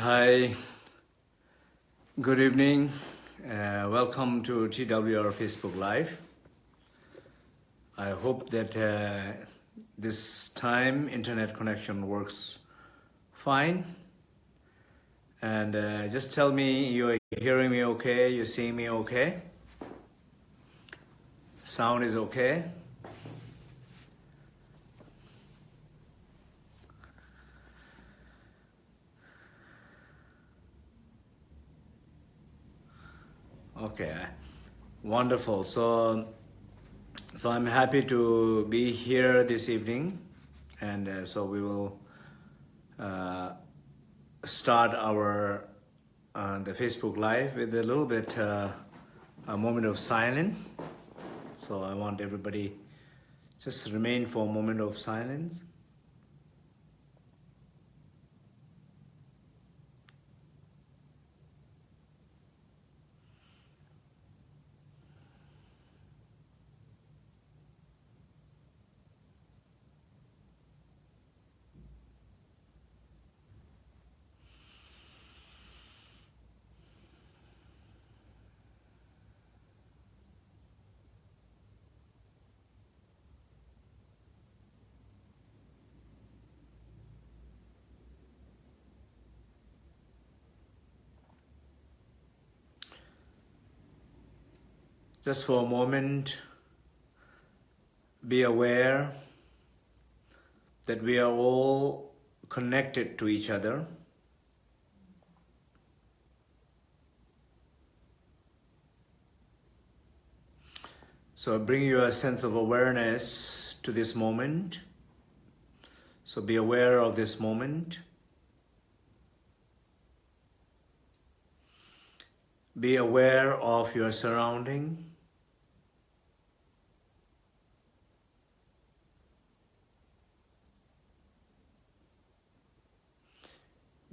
Hi, good evening. Uh, welcome to TWR Facebook Live. I hope that uh, this time internet connection works fine. And uh, just tell me you're hearing me okay, you're seeing me okay. Sound is okay. Okay, wonderful. So, so I'm happy to be here this evening, and uh, so we will uh, start our uh, the Facebook Live with a little bit uh, a moment of silence. So I want everybody just remain for a moment of silence. Just for a moment, be aware that we are all connected to each other. So bring your sense of awareness to this moment. So be aware of this moment. Be aware of your surrounding.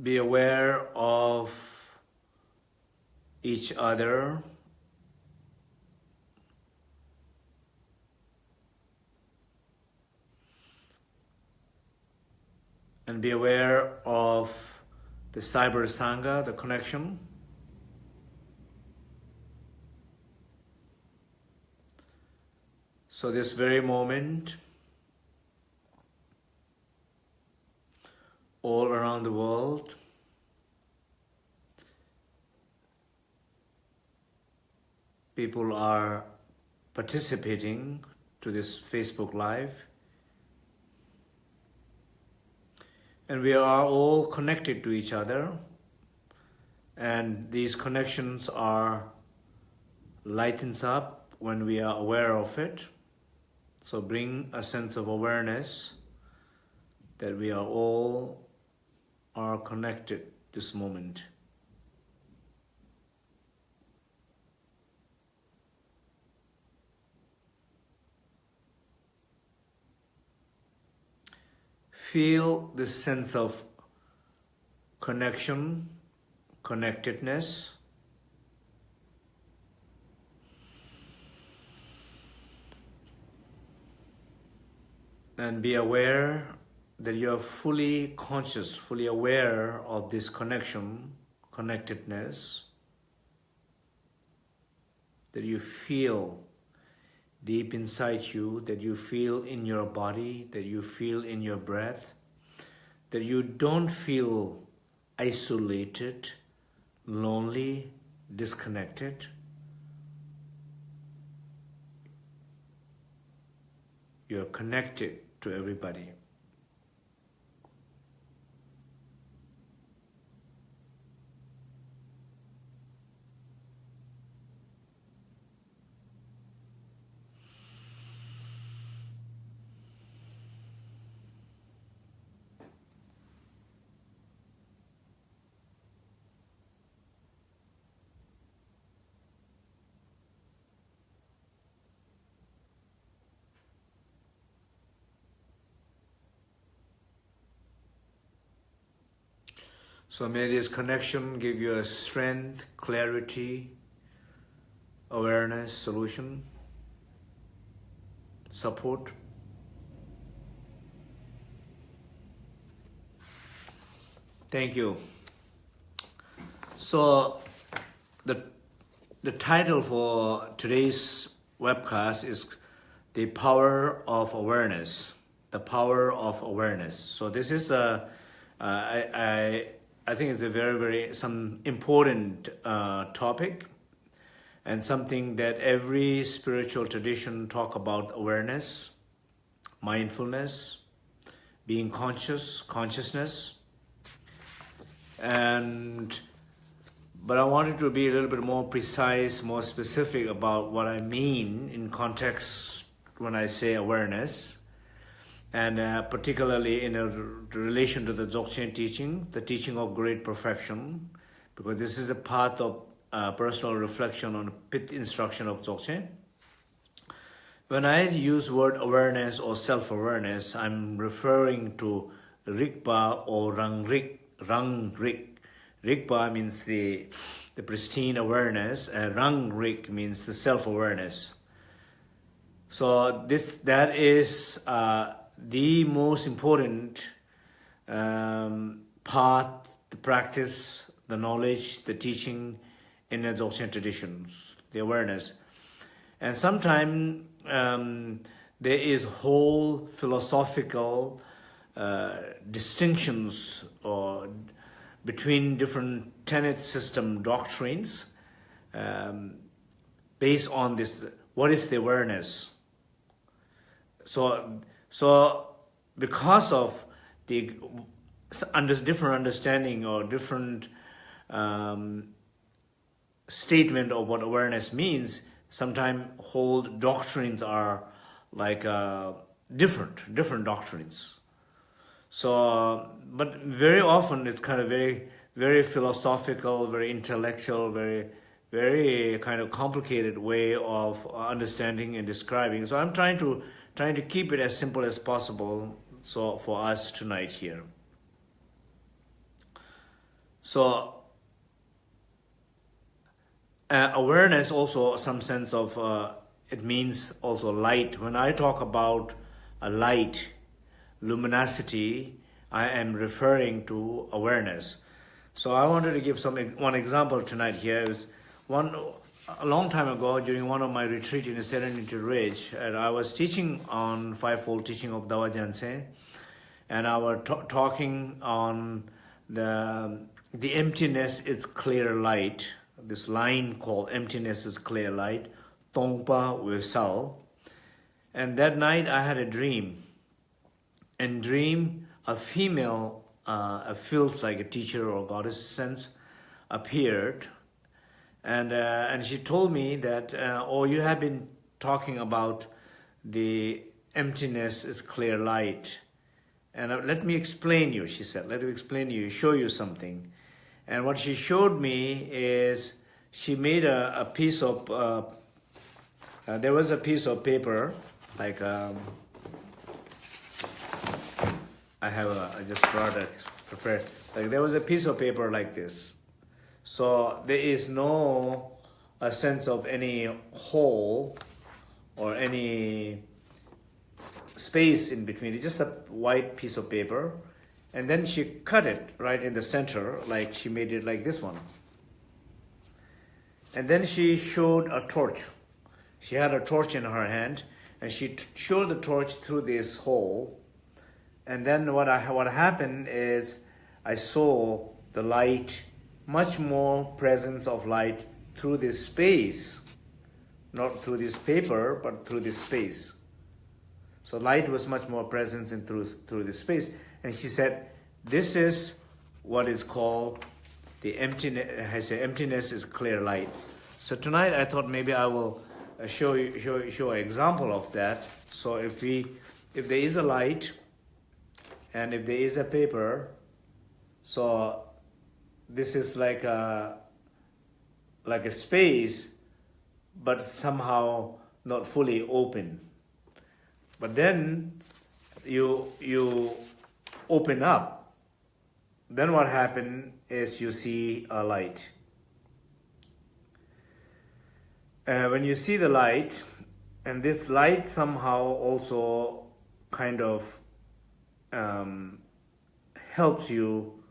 Be aware of each other. And be aware of the cyber sangha, the connection. So this very moment, all around the world, people are participating to this Facebook Live. And we are all connected to each other. And these connections are lightens up when we are aware of it. So bring a sense of awareness that we are all are connected this moment. Feel this sense of connection, connectedness, and be aware that you are fully conscious, fully aware of this connection, connectedness, that you feel deep inside you, that you feel in your body, that you feel in your breath, that you don't feel isolated, lonely, disconnected, you're connected to everybody. So may this connection give you a strength, clarity, awareness, solution, support. Thank you. So the the title for today's webcast is the power of awareness. The power of awareness. So this is a uh, I, I I think it's a very very some important uh, topic and something that every spiritual tradition talk about awareness, mindfulness, being conscious, consciousness, and but I wanted to be a little bit more precise, more specific about what I mean in context when I say awareness, and uh, particularly in a relation to the Dzogchen teaching, the teaching of great perfection, because this is a part of uh, personal reflection on pit instruction of Dzogchen. When I use word awareness or self-awareness, I'm referring to Rigpa or Rangrik, Rangrik Rigpa means the, the pristine awareness, and Rangrik means the self-awareness. So this that is uh, the most important um, the practice, the knowledge, the teaching in the Dzogchen traditions, the awareness. And sometimes um, there is whole philosophical uh, distinctions or between different tenet system doctrines um, based on this, what is the awareness? So, so because of the under, different understanding or different um, statement of what awareness means, sometimes whole doctrines are like uh, different, different doctrines. So, but very often it's kind of very, very philosophical, very intellectual, very, very kind of complicated way of understanding and describing. So I'm trying to trying to keep it as simple as possible. So for us tonight here. So uh, awareness also some sense of uh, it means also light. When I talk about a light luminosity, I am referring to awareness. So I wanted to give some one example tonight here. Is one a long time ago during one of my retreat in the Serenity Ridge, and I was teaching on fivefold teaching of Dawa Gyaltsen, and I was talking on the the emptiness is clear light. This line called emptiness is clear light, Tongpa Wesal. And that night I had a dream and dream a female uh, feels like a teacher or goddess sense appeared and uh, and she told me that uh, oh you have been talking about the emptiness is clear light and uh, let me explain you she said let me explain you show you something and what she showed me is she made a, a piece of uh, uh, there was a piece of paper like um, I have a, I just brought it prepared. Like there was a piece of paper like this. So there is no a sense of any hole or any space in between. It's just a white piece of paper. And then she cut it right in the center, like she made it like this one. And then she showed a torch. She had a torch in her hand and she showed the torch through this hole and then what I what happened is I saw the light, much more presence of light through this space, not through this paper, but through this space. So light was much more present in through through this space. And she said, this is what is called the emptiness. I say emptiness is clear light. So tonight I thought maybe I will uh, show you show show an example of that. So if we if there is a light and if there is a paper so this is like a like a space but somehow not fully open. But then you you open up. Then what happened is you see a light. Uh, when you see the light and this light somehow also kind of um, helps you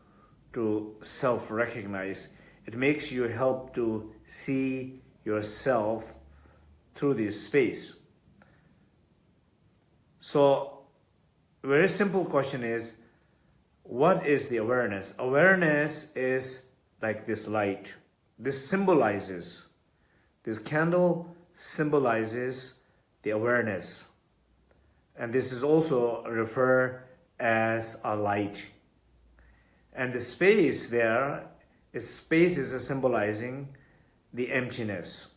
to self-recognize. it makes you help to see yourself through this space. So, very simple question is, what is the awareness? Awareness is like this light. This symbolizes, this candle symbolizes the awareness. And this is also referred as a light. And the space there, is space is symbolizing the emptiness.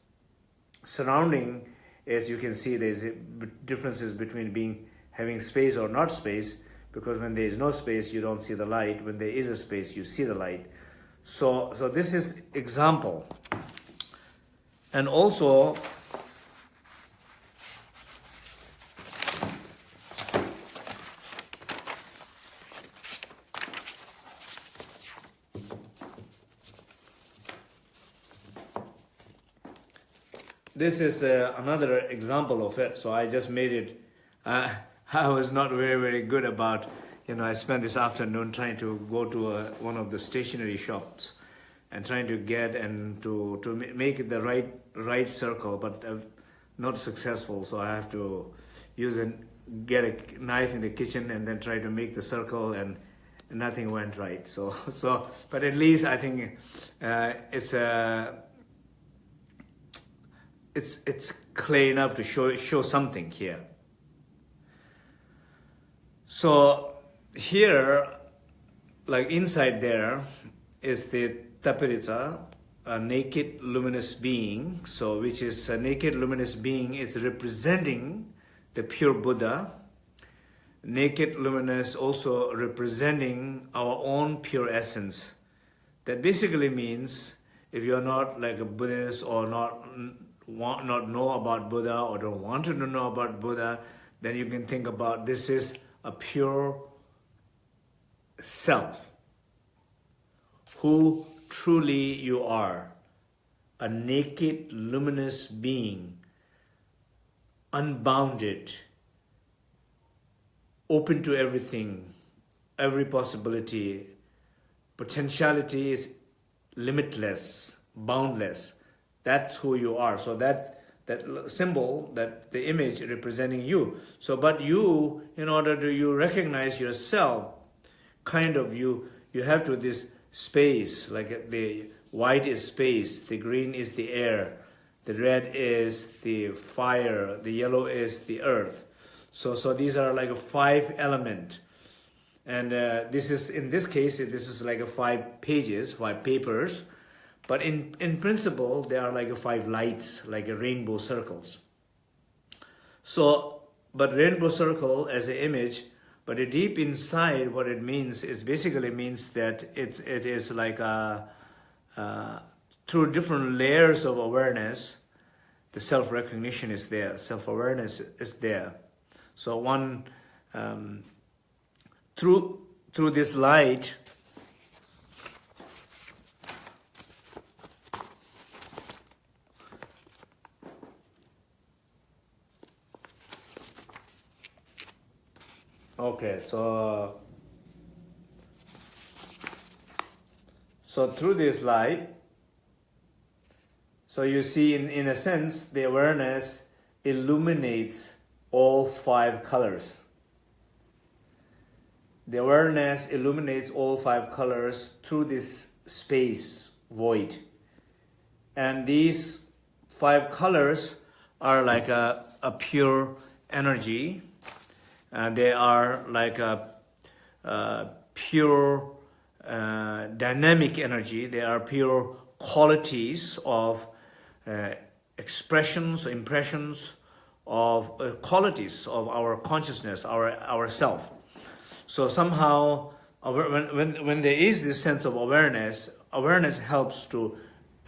Surrounding, as you can see, there's differences between being having space or not space, because when there is no space, you don't see the light. When there is a space, you see the light. So, so this is example. And also, this is uh, another example of it. So I just made it. Uh, I was not very, very good about, you know, I spent this afternoon trying to go to a, one of the stationery shops and trying to get and to, to make the right, right circle, but uh, not successful. So I have to use and get a knife in the kitchen and then try to make the circle and nothing went right. So, so, but at least I think uh, it's a, it's it's clear enough to show show something here. So here, like inside there, is the Tapihritsa, a naked luminous being. So which is a naked luminous being is representing the pure Buddha. Naked luminous also representing our own pure essence. That basically means if you're not like a Buddhist or not want not know about Buddha or don't want to know about Buddha, then you can think about this is a pure self who truly you are, a naked, luminous being, unbounded, open to everything, every possibility, potentiality is limitless, boundless. That's who you are. So that that symbol, that the image representing you. So, but you, in order to you recognize yourself, kind of you, you have to this space, like the white is space, the green is the air, the red is the fire, the yellow is the earth. So, so these are like a five element. And uh, this is, in this case, this is like a five pages, five papers. But in, in principle, they are like five lights, like a rainbow circles. So, but rainbow circle as an image, but deep inside what it means is basically means that it, it is like a, uh, through different layers of awareness, the self-recognition is there, self-awareness is there. So one, um, through, through this light, Okay, so so through this light, so you see in, in a sense the awareness illuminates all five colors. The awareness illuminates all five colors through this space void. And these five colors are like a, a pure energy uh, they are like a, pure uh, dynamic energy. They are pure qualities of uh, expressions, impressions of uh, qualities of our consciousness, our ourself. So somehow, when, when, when there is this sense of awareness, awareness helps to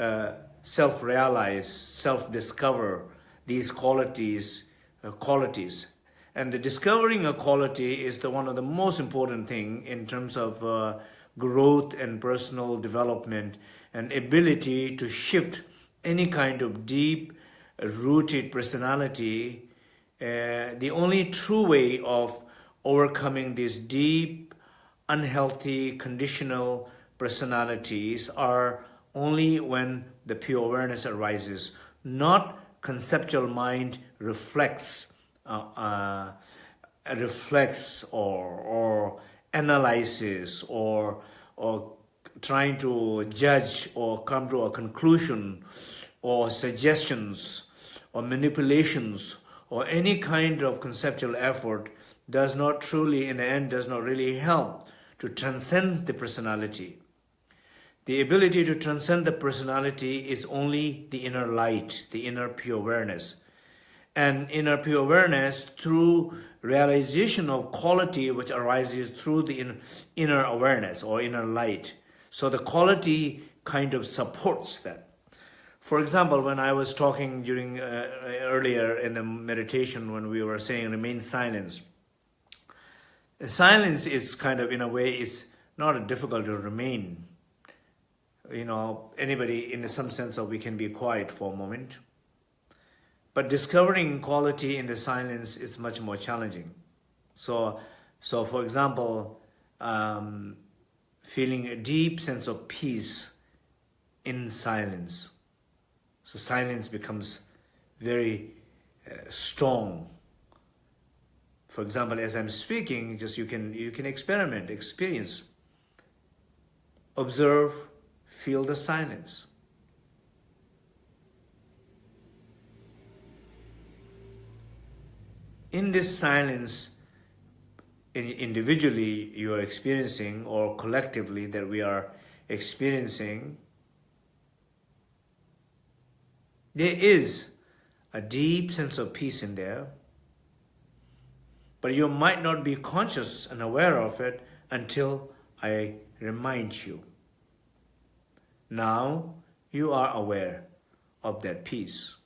uh, self-realize, self-discover these qualities, uh, qualities and the discovering a quality is the one of the most important thing in terms of uh, growth and personal development and ability to shift any kind of deep rooted personality. Uh, the only true way of overcoming these deep, unhealthy, conditional personalities are only when the pure awareness arises, not conceptual mind reflects, Uh, uh, reflects or, or analyzes or, or trying to judge or come to a conclusion or suggestions or manipulations or any kind of conceptual effort does not truly, in the end, does not really help to transcend the personality. The ability to transcend the personality is only the inner light, the inner pure awareness. And inner pure awareness through realization of quality which arises through the inner awareness or inner light. So the quality kind of supports that. For example, when I was talking during uh, earlier in the meditation when we were saying remain silence, silence is kind of in a way is not difficult to remain. You know, anybody in some sense of we can be quiet for a moment. But discovering quality in the silence is much more challenging. So, so for example, um, feeling a deep sense of peace in silence. So silence becomes very uh, strong. For example, as I'm speaking, just you can you can experiment, experience, observe, feel the silence. In this silence, individually you are experiencing or collectively that we are experiencing, there is a deep sense of peace in there, but you might not be conscious and aware of it until I remind you. Now you are aware of that peace.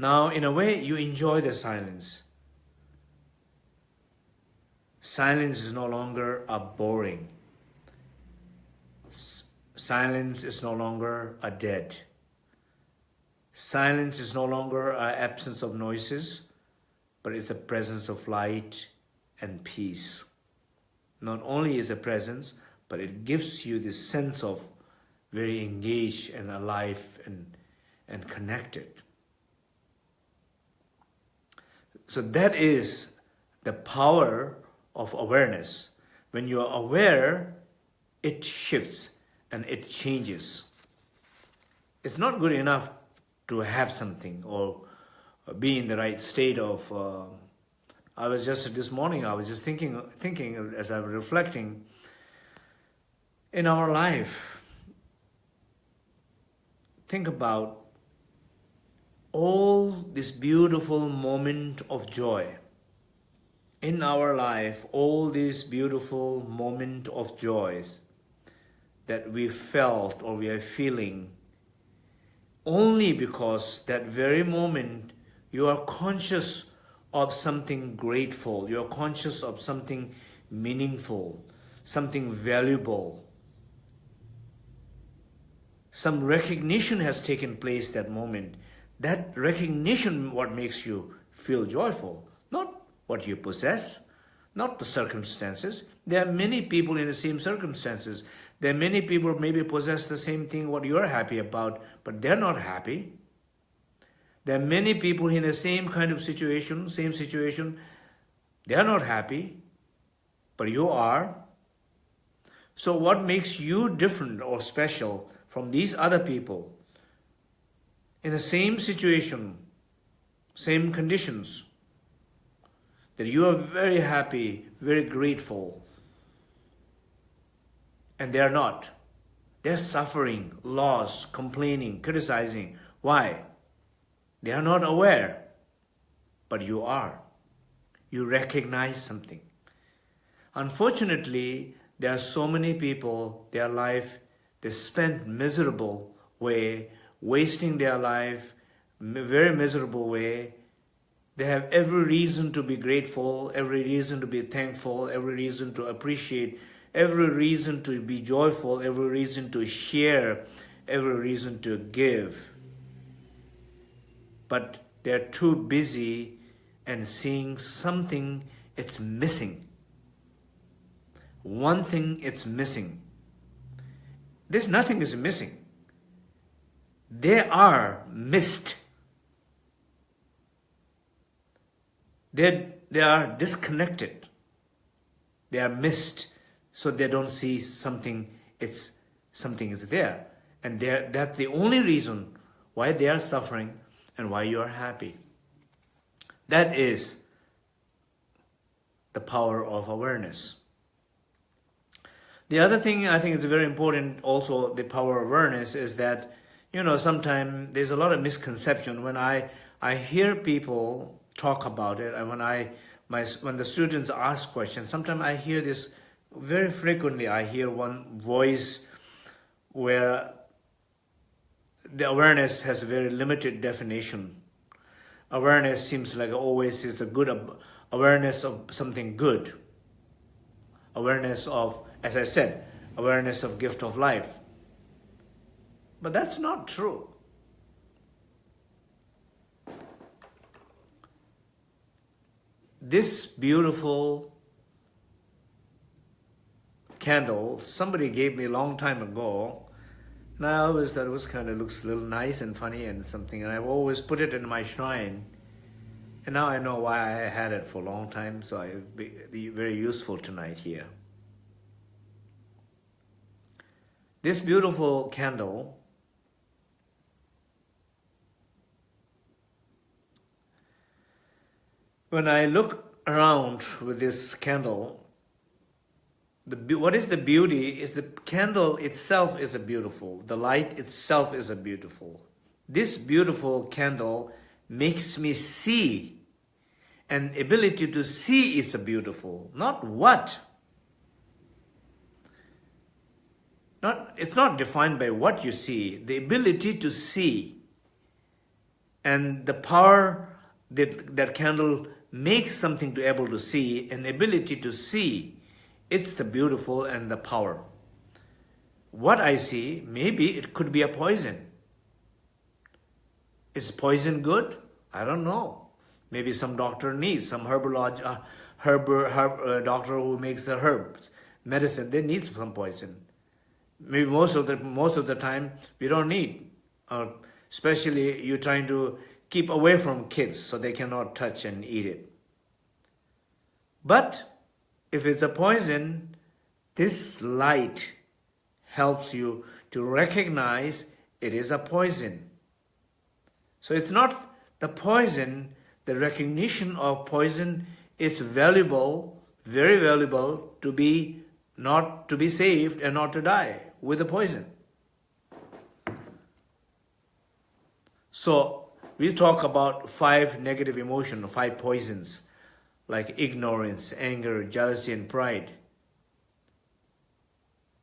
Now, in a way, you enjoy the silence. Silence is no longer a boring. S silence is no longer a dead. Silence is no longer an absence of noises, but it's a presence of light and peace. Not only is a presence, but it gives you this sense of very engaged and alive and, and connected. So that is the power of awareness. When you are aware, it shifts and it changes. It's not good enough to have something or be in the right state of. Uh, I was just this morning. I was just thinking, thinking as I was reflecting. In our life, think about all this beautiful moment of joy in our life, all these beautiful moment of joys that we felt or we are feeling only because that very moment you are conscious of something grateful, you are conscious of something meaningful, something valuable. Some recognition has taken place that moment. That recognition what makes you feel joyful, not what you possess, not the circumstances. There are many people in the same circumstances. There are many people maybe possess the same thing what you're happy about, but they're not happy. There are many people in the same kind of situation, same situation, they're not happy, but you are. So what makes you different or special from these other people in the same situation, same conditions? that you are very happy, very grateful, and they are not. They're suffering, loss, complaining, criticizing. Why? They are not aware, but you are. You recognize something. Unfortunately, there are so many people, their life, they spend miserable way, wasting their life, very miserable way, they have every reason to be grateful, every reason to be thankful, every reason to appreciate, every reason to be joyful, every reason to share, every reason to give. But they're too busy and seeing something it's missing. One thing it's missing. There's nothing is missing. They are missed. They, they are disconnected. They are missed, so they don't see something, it's, something is there. And that's the only reason why they are suffering and why you are happy. That is the power of awareness. The other thing I think is very important also the power of awareness is that you know sometimes there's a lot of misconception when I I hear people talk about it and when I my when the students ask questions sometimes I hear this very frequently I hear one voice where the awareness has a very limited definition awareness seems like always is a good awareness of something good. Awareness of, as I said, awareness of gift of life. But that's not true. This beautiful candle, somebody gave me a long time ago, and I always thought it was kind of looks a little nice and funny and something, and I've always put it in my shrine. And now I know why I had it for a long time, so it'll be, be very useful tonight here. This beautiful candle when I look around with this candle, the, what is the beauty is the candle itself is a beautiful. The light itself is a beautiful. This beautiful candle makes me see. And ability to see is a beautiful, not what. Not, it's not defined by what you see, the ability to see. And the power that that candle makes something to able to see, an ability to see it's the beautiful and the power. What I see, maybe it could be a poison. Is poison good? I don't know. Maybe some doctor needs, some herbalog uh, herb, herb uh, doctor who makes the herbs, medicine, they need some poison. Maybe most of the, most of the time, we don't need. Uh, especially you're trying to keep away from kids so they cannot touch and eat it. But if it's a poison, this light helps you to recognize it is a poison. So it's not the poison, the recognition of poison is valuable, very valuable to be not to be saved and not to die with the poison. So we talk about five negative emotions, five poisons like ignorance, anger, jealousy, and pride.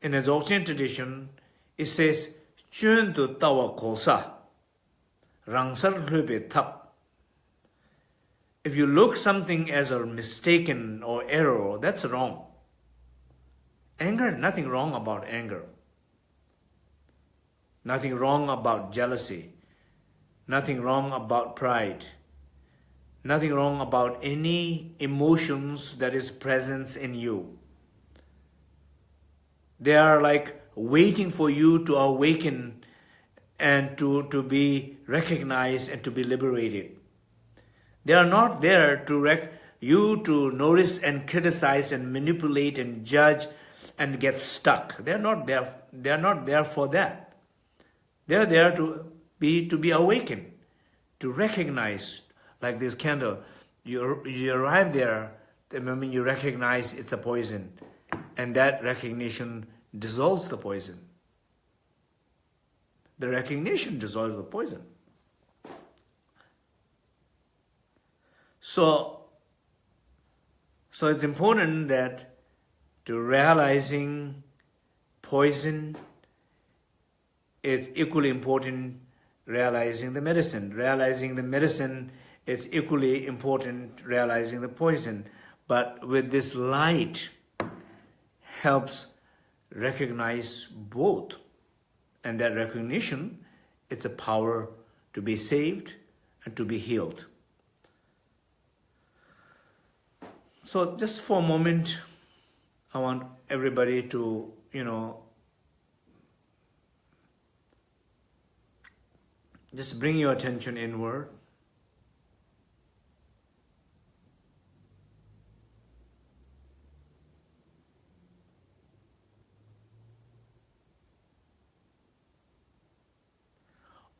In the Dzogchen tradition, it says, Chun tu tawa kosa, rangsar hlube tap. If you look something as a mistaken or error, that's wrong. Anger, nothing wrong about anger. Nothing wrong about jealousy. Nothing wrong about pride nothing wrong about any emotions that is presence in you. They are like waiting for you to awaken and to, to be recognized and to be liberated. They are not there to rec you to notice and criticize and manipulate and judge and get stuck. They're not there. They're not there for that. They're there to be to be awakened, to recognize, like this candle, you, you arrive there, the moment you recognize it's a poison, and that recognition dissolves the poison. The recognition dissolves the poison. So, so it's important that to realizing poison is equally important realizing the medicine. Realizing the medicine it's equally important realizing the poison. But with this light helps recognize both. And that recognition, it's a power to be saved and to be healed. so just for a moment, I want everybody to, you know, just bring your attention inward.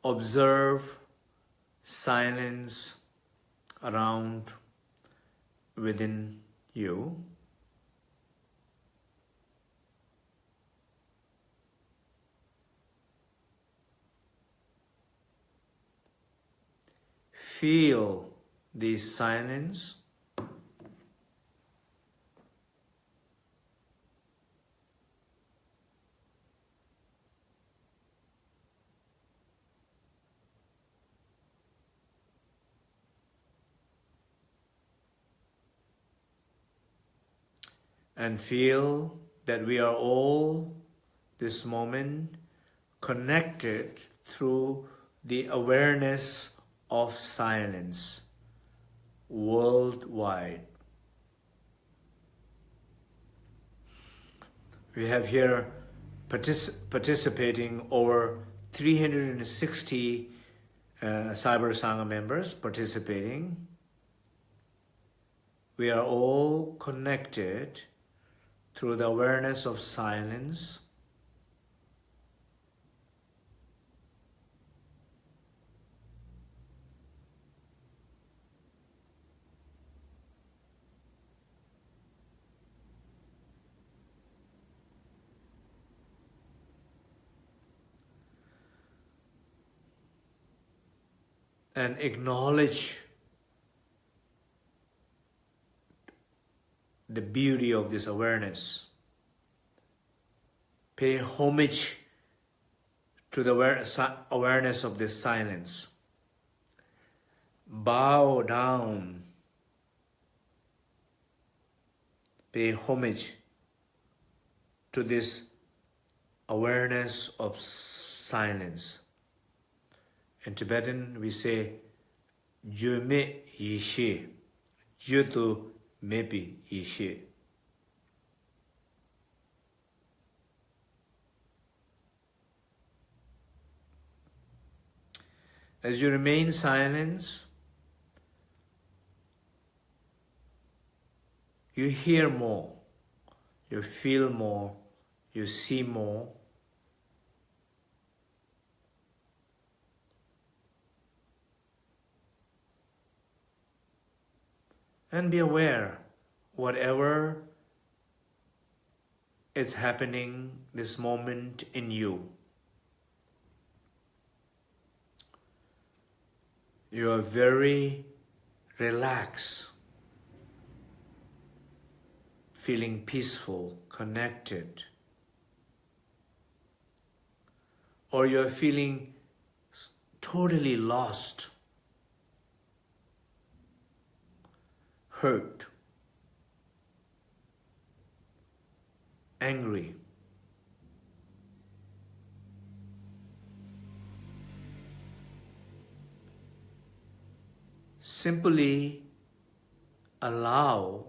Observe silence around within you. Feel this silence? And feel that we are all this moment connected through the awareness of silence worldwide. We have here partic participating over 360 uh, Cyber Sangha members participating. We are all connected through the awareness of silence, and acknowledge the beauty of this awareness. Pay homage to the awareness of this silence. Bow down. Pay homage to this awareness of silence. In Tibetan, we say, Je me Je tu maybe Ishe. As you remain silent, you hear more, you feel more, you see more, and be aware whatever is happening this moment in you. You are very relaxed, feeling peaceful, connected, or you are feeling totally lost hurt, angry, simply allow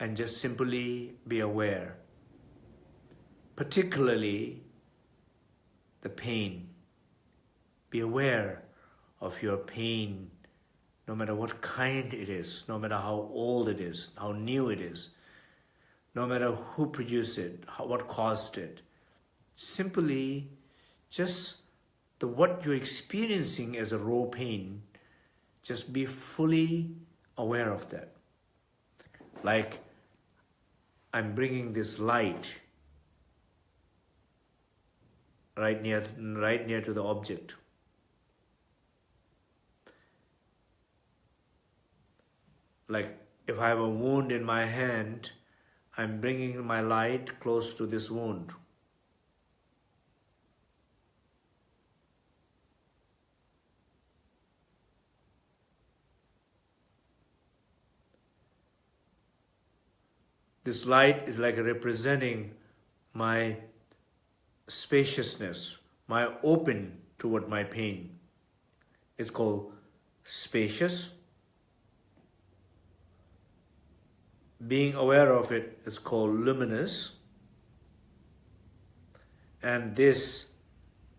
and just simply be aware, particularly the pain. Be aware of your pain no matter what kind it is, no matter how old it is, how new it is, no matter who produced it, how, what caused it. Simply just the what you're experiencing as a raw pain, just be fully aware of that. Like I'm bringing this light right near, right near to the object. Like if I have a wound in my hand, I'm bringing my light close to this wound. This light is like representing my spaciousness, my open toward my pain. It's called spacious being aware of it is called luminous. And this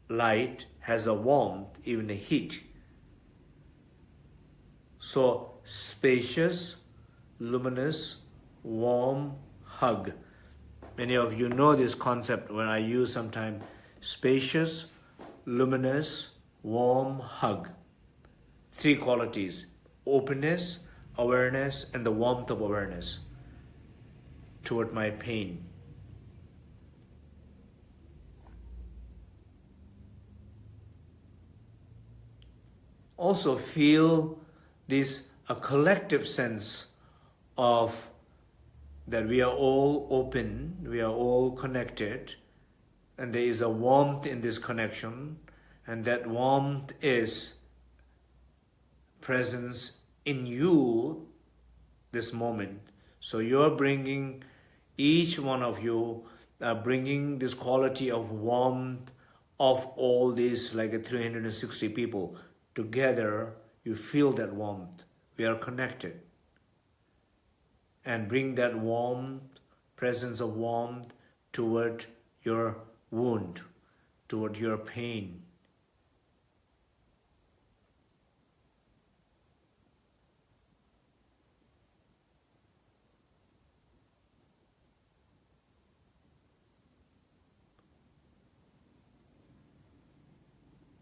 light has a warmth, even a heat. So spacious, luminous, warm hug. Many of you know this concept when I use sometimes spacious, luminous, warm hug. Three qualities, openness, awareness, and the warmth of awareness toward my pain. Also feel this a collective sense of that we are all open, we are all connected, and there is a warmth in this connection, and that warmth is presence in you this moment. So you're bringing, each one of you are bringing this quality of warmth of all these like uh, 360 people together, you feel that warmth. We are connected and bring that warmth, presence of warmth toward your wound, toward your pain.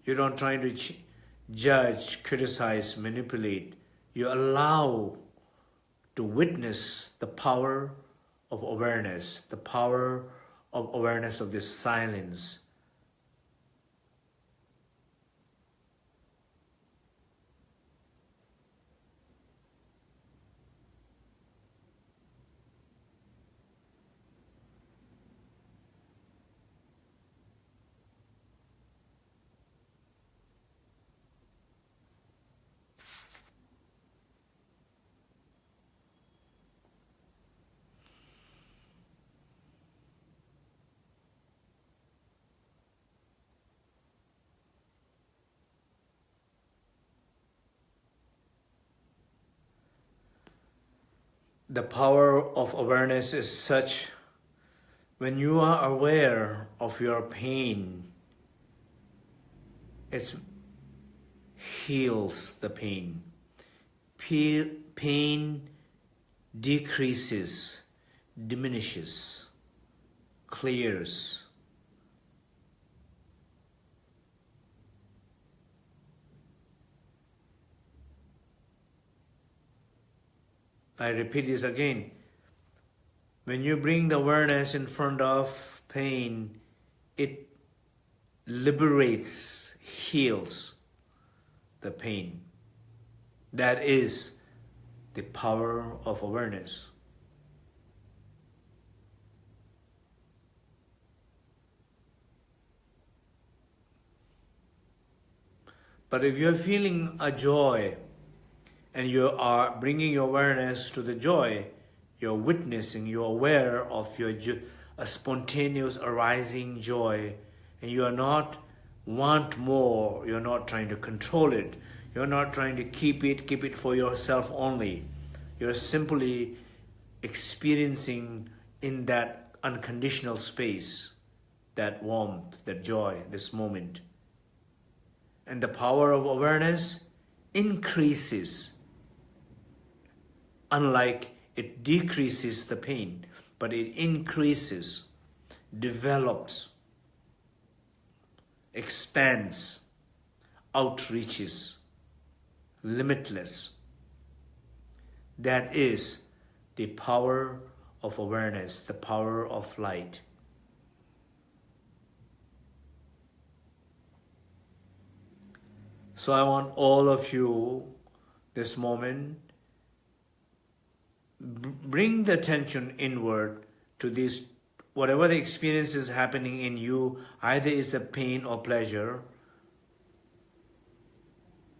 You don't try to judge, criticize, manipulate. You allow to witness the power of awareness, the power of awareness of this silence, the power of awareness is such when you are aware of your pain, it heals the pain. Pain decreases, diminishes, clears. I repeat this again. When you bring the awareness in front of pain, it liberates, heals the pain. That is the power of awareness. But if you're feeling a joy, and you are bringing your awareness to the joy, you're witnessing, you're aware of your a spontaneous arising joy, and you are not want more, you're not trying to control it, you're not trying to keep it, keep it for yourself only. You're simply experiencing in that unconditional space, that warmth, that joy, this moment. And the power of awareness increases unlike it decreases the pain, but it increases, develops, expands, outreaches, limitless. That is the power of awareness, the power of light. So I want all of you this moment bring the attention inward to this, whatever the experience is happening in you, either is a pain or pleasure,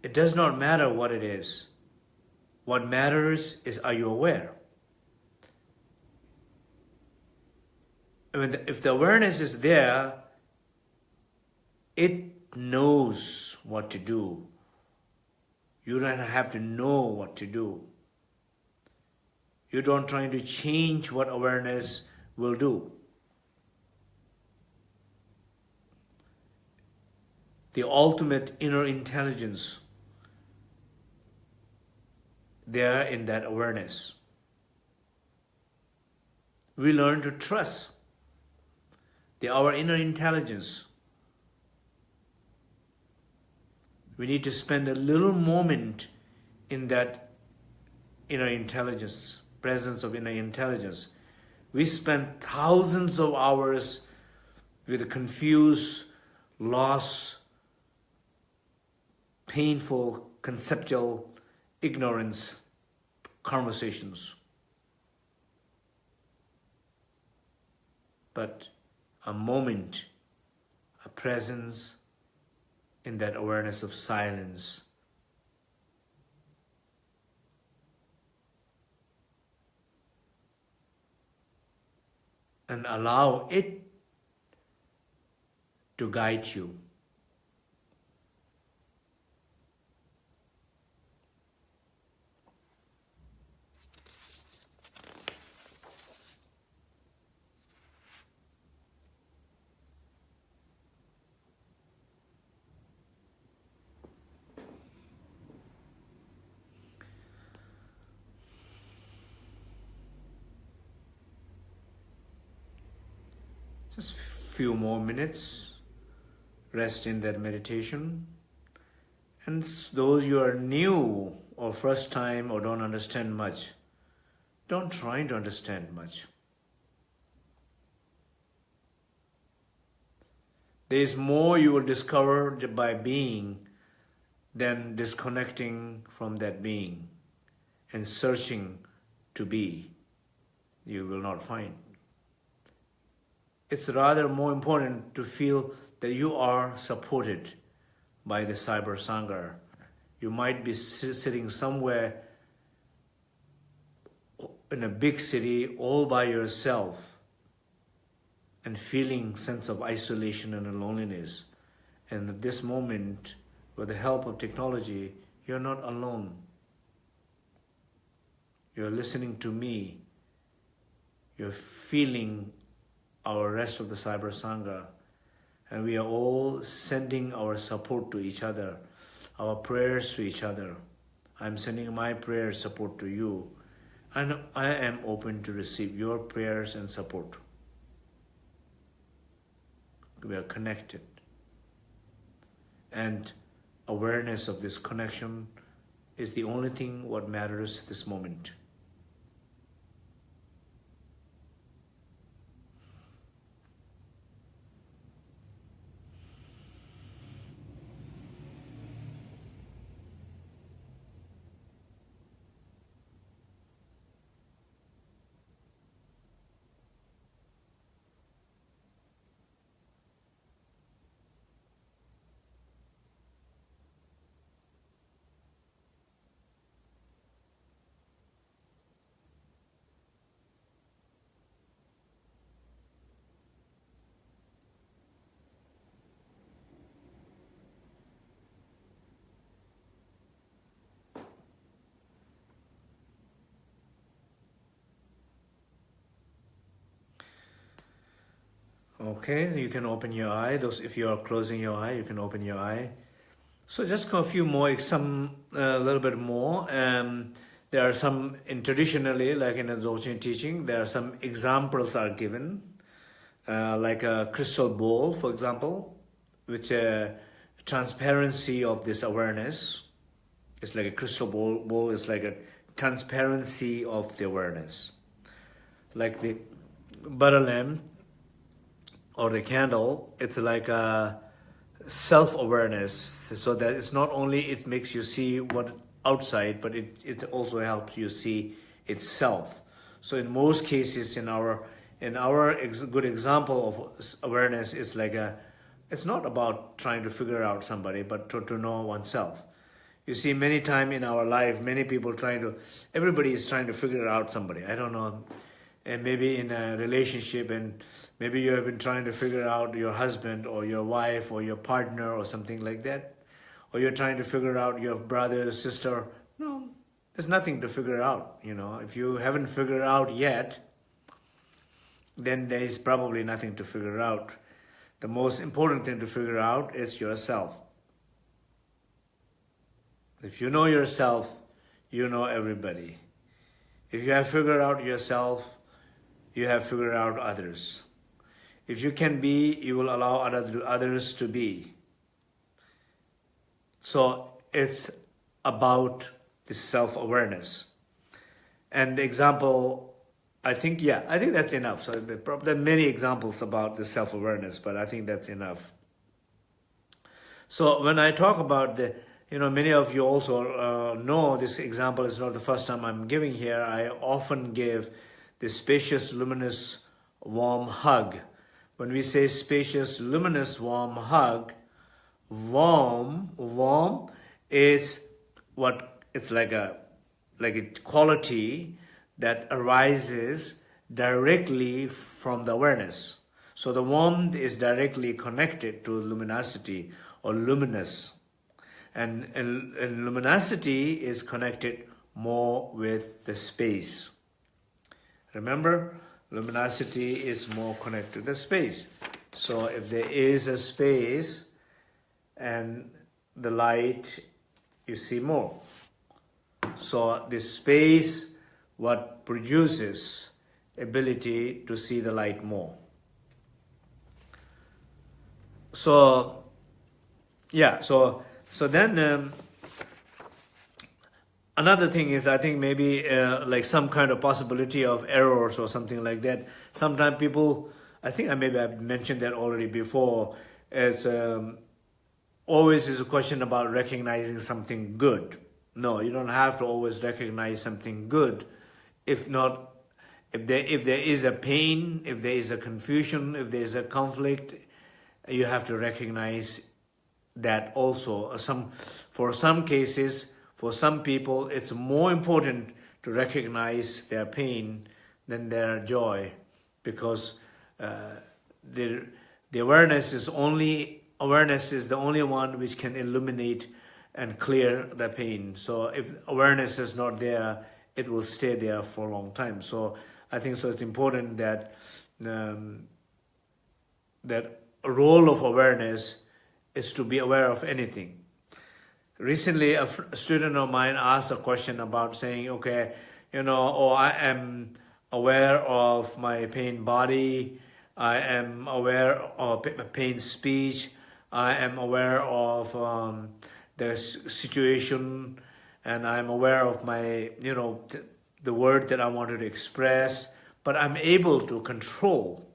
it does not matter what it is. What matters is are you aware? I mean, if the awareness is there, it knows what to do. You don't have to know what to do. You don't try to change what awareness will do. The ultimate inner intelligence there in that awareness. We learn to trust the, our inner intelligence. We need to spend a little moment in that inner intelligence, presence of inner intelligence. We spend thousands of hours with confused, lost, painful, conceptual ignorance conversations. But a moment, a presence in that awareness of silence. And allow it to guide you. Just few more minutes, rest in that meditation. And those you are new or first time or don't understand much, don't try to understand much. There is more you will discover by being than disconnecting from that being and searching to be. You will not find it's rather more important to feel that you are supported by the Cyber Sangha. You might be sitting somewhere in a big city all by yourself and feeling sense of isolation and loneliness. And at this moment, with the help of technology, you're not alone. You're listening to me. You're feeling our rest of the Cyber Sangha. And we are all sending our support to each other, our prayers to each other. I'm sending my prayer support to you. And I am open to receive your prayers and support. We are connected. And awareness of this connection is the only thing what matters at this moment. Okay, you can open your eye. Those, if you are closing your eye, you can open your eye. So just a few more, some a uh, little bit more. Um, there are some, in traditionally, like in the Dzogchen teaching, there are some examples are given, uh, like a crystal ball, for example, which uh, transparency of this awareness. It's like a crystal ball, ball is like a transparency of the awareness. Like the butter lamp or the candle, it's like a self-awareness so that it's not only it makes you see what outside, but it, it also helps you see itself. So in most cases in our in our ex good example of awareness is like a it's not about trying to figure out somebody, but to, to know oneself. You see, many time in our life, many people trying to, everybody is trying to figure out somebody. I don't know, and maybe in a relationship and maybe you have been trying to figure out your husband or your wife or your partner or something like that or you're trying to figure out your brother sister no there's nothing to figure out, you know. If you haven't figured out yet, then there is probably nothing to figure out. The most important thing to figure out is yourself. If you know yourself, you know everybody. If you have figured out yourself, you have figured out others. If you can be, you will allow others to be. So it's about the self-awareness. And the example, I think, yeah, I think that's enough. So there are many examples about the self-awareness, but I think that's enough. So when I talk about the, you know, many of you also uh, know this example is not the first time I'm giving here. I often give the spacious, luminous, warm hug. When we say spacious, luminous, warm hug, warm, warm is what it's like a like a quality that arises directly from the awareness. So the warmth is directly connected to luminosity or luminous. And, and, and luminosity is connected more with the space. Remember, luminosity is more connected to the space. So if there is a space and the light, you see more. So this space, what produces ability to see the light more. So, yeah, so, so then um, another thing is I think maybe uh, like some kind of possibility of errors or something like that. Sometimes people, I think I maybe I've mentioned that already before, it's um, always is a question about recognizing something good. No, you don't have to always recognize something good. If not, if there, if there is a pain, if there is a confusion, if there is a conflict, you have to recognize that also. Some, for some cases, for some people, it's more important to recognize their pain than their joy because uh, the, the awareness is only awareness is the only one which can illuminate and clear the pain. So if awareness is not there, it will stay there for a long time. So I think so it's important that um, that role of awareness is to be aware of anything. Recently, a, student of mine asked a question about saying, okay, you know, oh, I am aware of my pain body, I am aware of pain speech, I am aware of um, the situation. And I'm aware of my, you know, th the word that I wanted to express, but I'm able to control,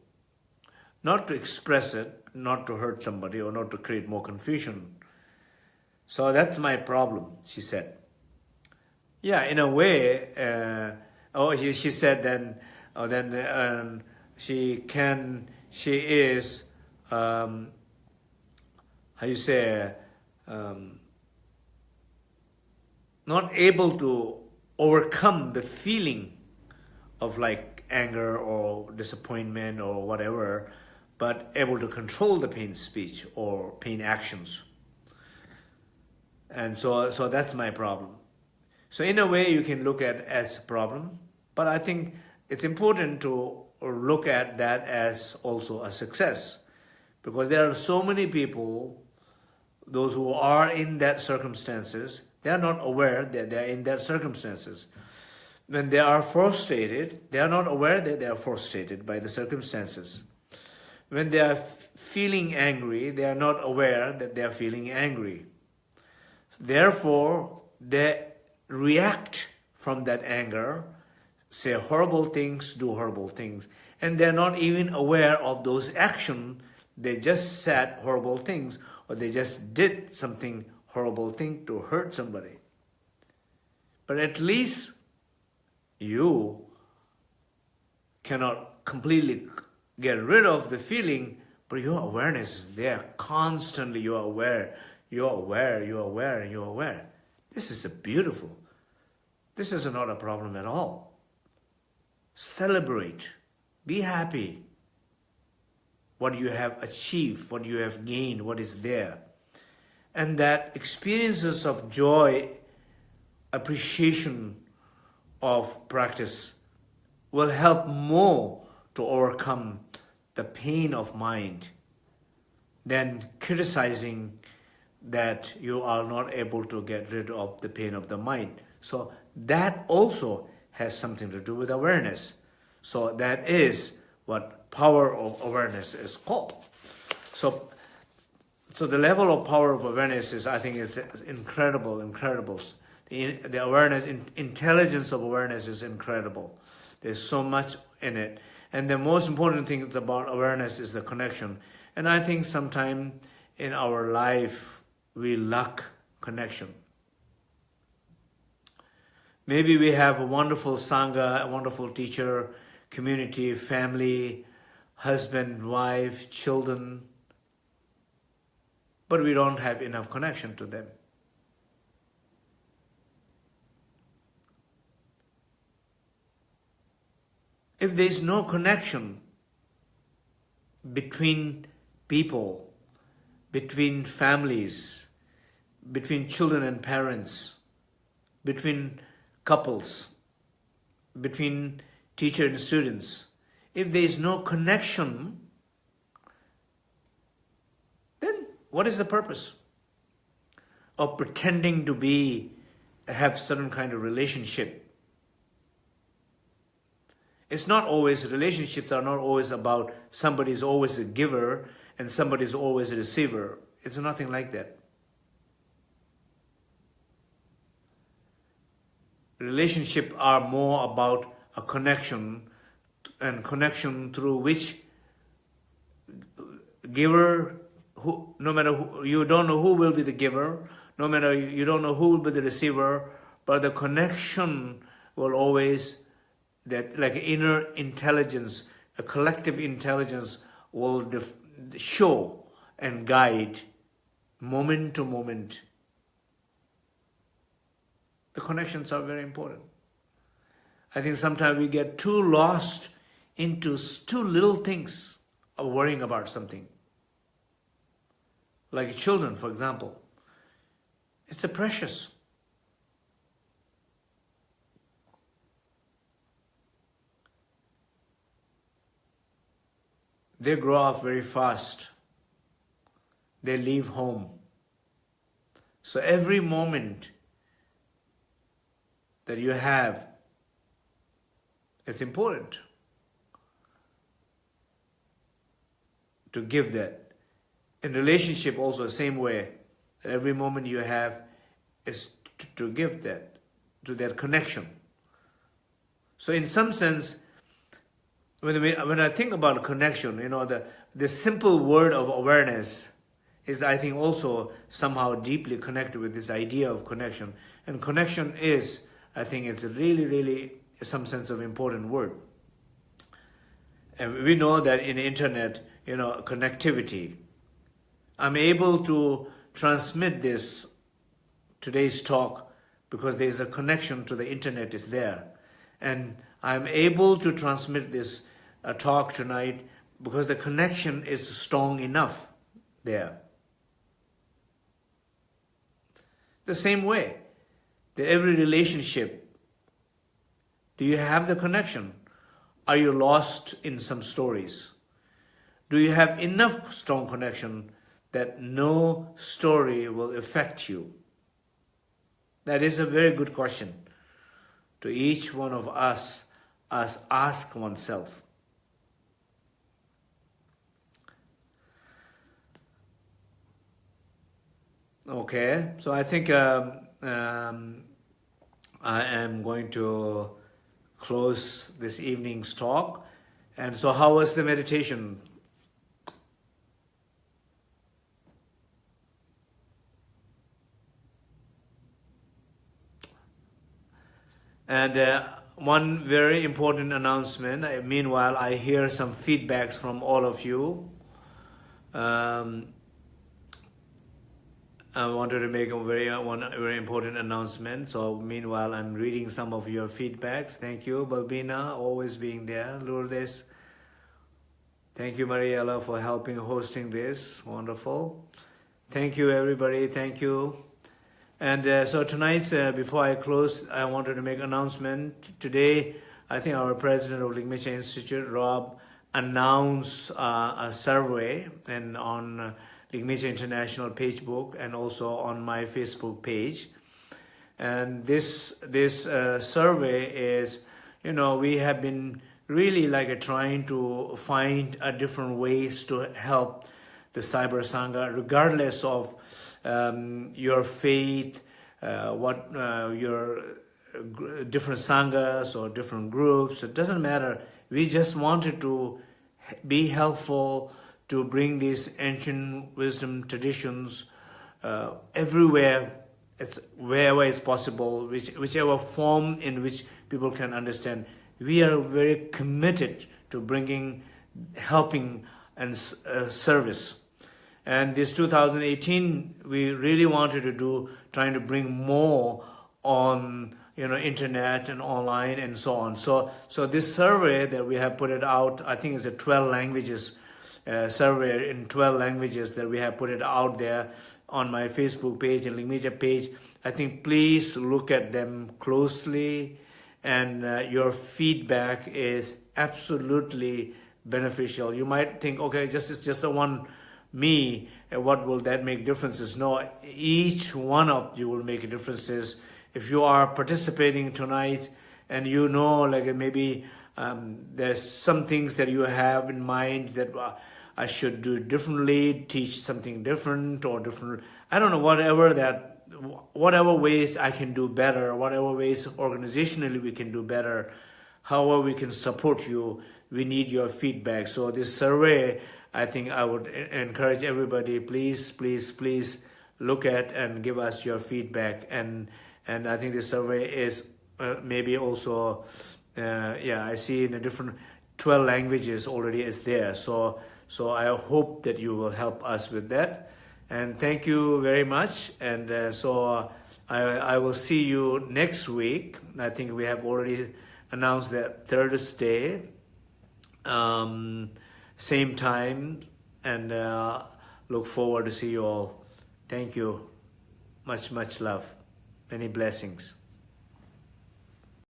not to express it, not to hurt somebody or not to create more confusion. So that's my problem, she said. Yeah, in a way, uh, oh, she, she said then, oh, then um, she can, she is, um, how you say, um, not able to overcome the feeling of like anger or disappointment or whatever, but able to control the pain speech or pain actions. And so, so that's my problem. So in a way, you can look at as a problem, but I think it's important to look at that as also a success because there are so many people, those who are in that circumstances, they are not aware that they are in that circumstances. When they are frustrated, they are not aware that they are frustrated by the circumstances. When they are feeling angry, they are not aware that they are feeling angry. Therefore, they react from that anger, say horrible things, do horrible things, and they're not even aware of those actions. They just said horrible things or they just did something horrible thing to hurt somebody. But at least you cannot completely get rid of the feeling, but your awareness is there. Constantly you are aware, you are aware, you are aware, and you are aware. This is a beautiful. This is not a problem at all. Celebrate. Be happy. What you have achieved, what you have gained, what is there and that experiences of joy appreciation of practice will help more to overcome the pain of mind than criticizing that you are not able to get rid of the pain of the mind. So that also has something to do with awareness. So that is what power of awareness is called. So, so the level of power of awareness is, I think, it's incredible, incredible. The, the awareness, in, intelligence of awareness is incredible. There's so much in it. And the most important thing about awareness is the connection. And I think sometime in our life, we lack connection. Maybe we have a wonderful Sangha, a wonderful teacher, community, family, husband, wife, children, but we don't have enough connection to them. If there is no connection between people, between families, between children and parents, between couples, between teacher and students, if there is no connection, then what is the purpose of pretending to be, have certain kind of relationship? It's not always, relationships are not always about somebody is always a giver and somebody is always a receiver. It's nothing like that. Relationship are more about a connection and connection through which giver, who, no matter who, you don't know who will be the giver, no matter you don't know who will be the receiver, but the connection will always, that like inner intelligence, a collective intelligence will show and guide moment to moment. The connections are very important. I think sometimes we get too lost into too little things of worrying about something. Like children, for example. It's a precious. They grow up very fast. They leave home. So every moment that you have it's important to give that. In relationship also the same way. that Every moment you have is to, to give that, to that connection. So in some sense, when, we, when I think about connection, you know, the, the simple word of awareness is, I think, also somehow deeply connected with this idea of connection. And connection is, I think, it's really, really some sense of important word. And we know that in internet, you know, connectivity, I'm able to transmit this, today's talk, because there's a connection to the internet is there. And I'm able to transmit this uh, talk tonight because the connection is strong enough there. The same way that every relationship do you have the connection? Are you lost in some stories? Do you have enough strong connection that no story will affect you? That is a very good question to each one of us as ask oneself. Okay, so I think um, um, I am going to close this evening's talk. And so how was the meditation? And uh, one very important announcement, uh, meanwhile I hear some feedbacks from all of you. Um, I wanted to make a very uh, one very important announcement. So meanwhile, I'm reading some of your feedbacks. Thank you, Balbina, always being there. Lourdes, thank you, Mariella, for helping hosting this. Wonderful. Thank you, everybody. Thank you. And uh, so tonight, uh, before I close, I wanted to make announcement. Today, I think our president of Ligmincha Institute, Rob, announced uh, a survey and on Ligmincha International page book and also on my Facebook page. And this this uh, survey is, you know, we have been really like trying to find a different ways to help the cyber sangha, regardless of um, your faith, uh, what uh, your different sanghas or different groups. It doesn't matter. We just wanted to be helpful to bring these ancient wisdom traditions uh, everywhere, it's wherever it's possible, which, whichever form in which people can understand. We are very committed to bringing, helping and uh, service. And this 2018, we really wanted to do, trying to bring more on you know internet and online and so on. So so this survey that we have put it out, I think it's a 12 languages uh, survey in 12 languages that we have put it out there on my Facebook page and Ligmincha page. I think please look at them closely and uh, your feedback is absolutely beneficial. You might think, okay, just it's just the one me, what will that make differences? No, each one of you will make differences. If you are participating tonight and you know, like maybe um, there's some things that you have in mind that uh, I should do differently, teach something different or different, I don't know, whatever that, whatever ways I can do better, whatever ways organizationally we can do better, however we can support you, we need your feedback. So this survey, I think I would encourage everybody, please, please, please look at and give us your feedback. And and I think the survey is uh, maybe also, uh, yeah, I see in a different 12 languages already is there. So so I hope that you will help us with that. And thank you very much. And uh, so uh, I, I will see you next week. I think we have already announced that Thursday. Um, same time and uh, look forward to see you all. Thank you. Much, much love. Many blessings.